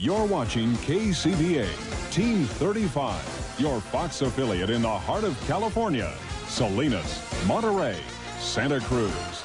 You're watching KCBA Team 35, your Fox affiliate in the heart of California, Salinas, Monterey, Santa Cruz,